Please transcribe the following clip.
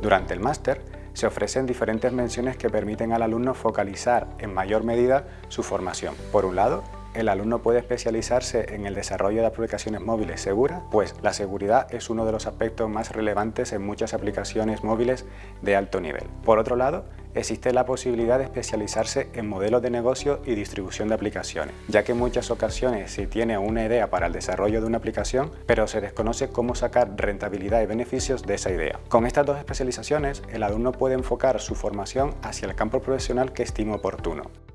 Durante el máster se ofrecen diferentes menciones que permiten al alumno focalizar en mayor medida su formación. Por un lado, el alumno puede especializarse en el desarrollo de aplicaciones móviles seguras, pues la seguridad es uno de los aspectos más relevantes en muchas aplicaciones móviles de alto nivel. Por otro lado, existe la posibilidad de especializarse en modelos de negocio y distribución de aplicaciones, ya que en muchas ocasiones se tiene una idea para el desarrollo de una aplicación, pero se desconoce cómo sacar rentabilidad y beneficios de esa idea. Con estas dos especializaciones, el alumno puede enfocar su formación hacia el campo profesional que estime oportuno.